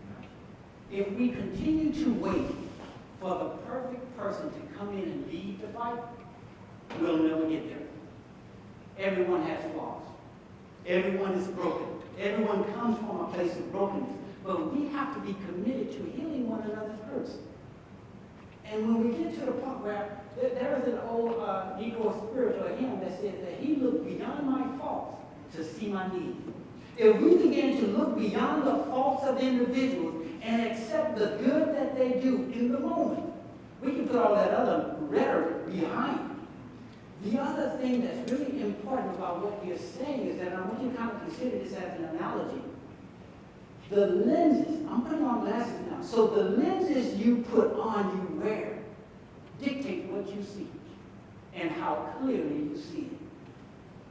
If we continue to wait for the perfect person to come in and lead the fight, we'll never get there. Everyone has flaws. Everyone is broken. Everyone comes from a place of brokenness. But we have to be committed to healing one another's hurts. And when we get to the point where there, is an old uh, Negro spiritual hymn that says that he looked beyond my faults to see my needs. If we begin to look beyond the faults of individuals and accept the good that they do in the moment, we can put all that other rhetoric behind. The other thing that's really important about what you're saying is that I want you to kind of consider this as an analogy. The lenses, I'm putting on glasses now, so the lenses you put on, you wear, dictate what you see and how clearly you see it.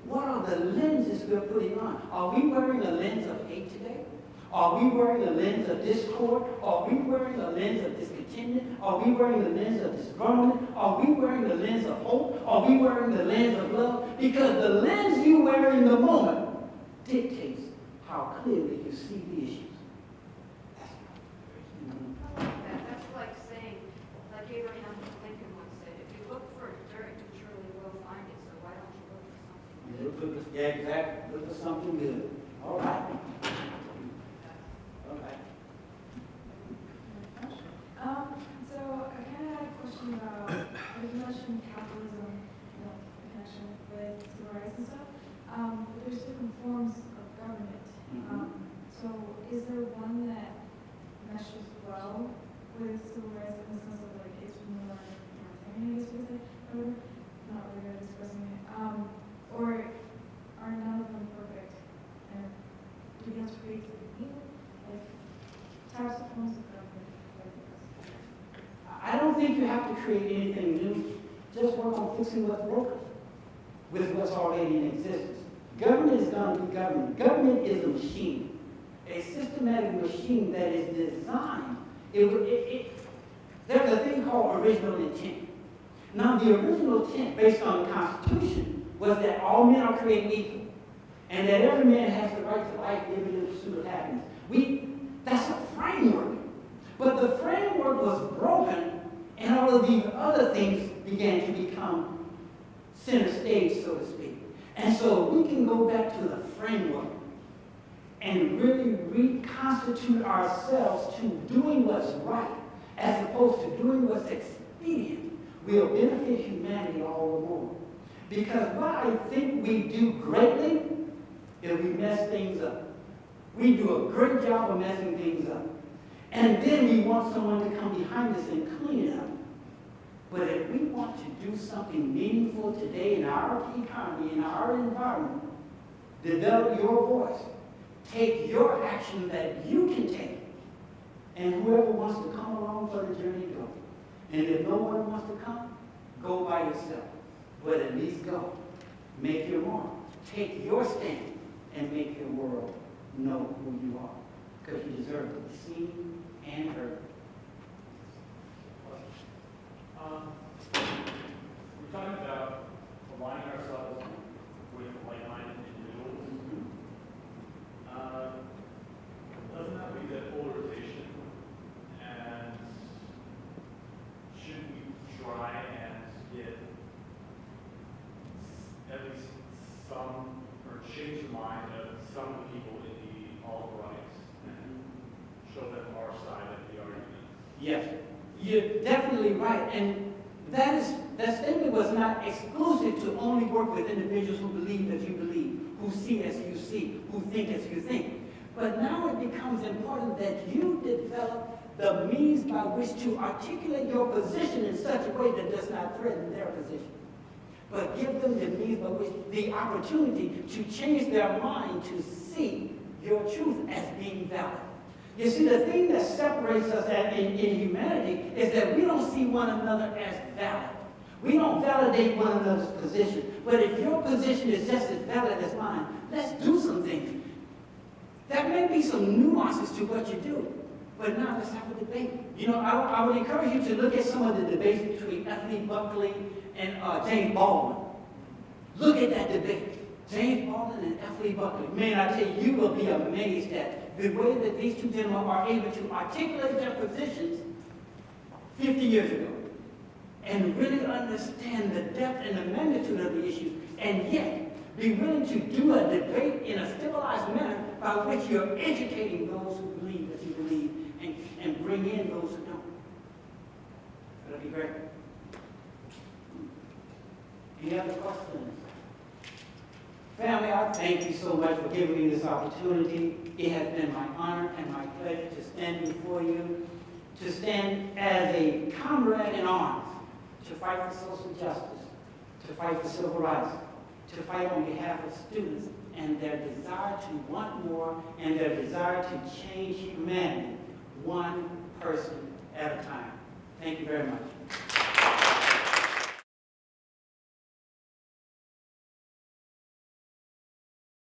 What are the lenses we're putting on? Are we wearing a lens of hate today? Are we wearing a lens of discord? Are we wearing a lens of discontentment? Are we wearing a lens of disgruntlement? Are we wearing the lens of hope? Are we wearing the lens of love? Because the lens you wear in the moment dictates how clearly you see the issues. That, that's like saying, like Abraham Lincoln once said, if you look for dirt, you surely will find it, so why don't you look for something? You Look for the, yeah, exactly. Look for something good. All right. All right. Um, so I kind of had a question about, you mentioned capitalism, you know, the connection with civil rights and stuff. Um, but there's different forms of government. Mhm. Um, so is there one that meshes well with civil rights in the sense of like it's more authoritarian, I guess you could say, or not really good at expressing it. Um, or are none of them perfect? And do we have to create something new? Like types of forms of government? I don't think you have to create anything new. Just work on fixing what's broken with what's already in existence. Government is going to be government. Government is a machine, a systematic machine that is designed. It, it, it, there's a thing called original intent. Now, the original intent, based on the Constitution, was that all men are created equal, and that every man has the right to life, liberty, and pursuit of happiness. We, that's a framework. But the framework was broken, and all of these other things began to become center stage, so to speak. And so we can go back to the framework and really reconstitute ourselves to doing what's right as opposed to doing what's expedient will benefit humanity all the more. Because what I think we do greatly is we mess things up. We do a great job of messing things up. And then we want someone to come behind us and clean it up. But if we want to do something meaningful today in our economy, in our environment, develop your voice. Take your action that you can take. And whoever wants to come along for the journey, go. And if no one wants to come, go by yourself. But at least go. Make your mark. Take your stand and make your world know who you are. Because you deserve to be seen and heard. Um, we're talking about aligning ourselves with like-minded individuals. Uh, doesn't that lead to polarization? And should we try and get at least some, or change the mind of some of the people in the alt-right and show them our side of the argument? Yes, you're definitely right. And that is, that statement was not exclusive to only work with individuals who believe as you believe, who see as you see, who think as you think. But now it becomes important that you develop the means by which to articulate your position in such a way that does not threaten their position. But give them the means by which, the opportunity to change their mind to see your truth as being valid. You see, the thing that separates us in, in humanity is that we don't see one another as valid. We don't validate one another's position. But if your position is just as valid as mine, let's do some things. There may be some nuances to what you do, but now let's have a debate. You know, I, I would encourage you to look at some of the debates between. Lee Buckley and uh, James Baldwin. Look at that debate. James Baldwin and F. Lee Buckley. Man, I tell you, you will be amazed at the way that these two gentlemen are able to articulate their positions 50 years ago and really understand the depth and the magnitude of the issues, and yet be willing to do a debate in a civilized manner by which you're educating those who believe as you believe and, and bring in those who don't. That'll be great. Any other questions? Family, I thank you so much for giving me this opportunity. It has been my honor and my pleasure to stand before you, to stand as a comrade in arms, to fight for social justice, to fight for civil rights, to fight on behalf of students and their desire to want more and their desire to change humanity one person at a time. Thank you very much.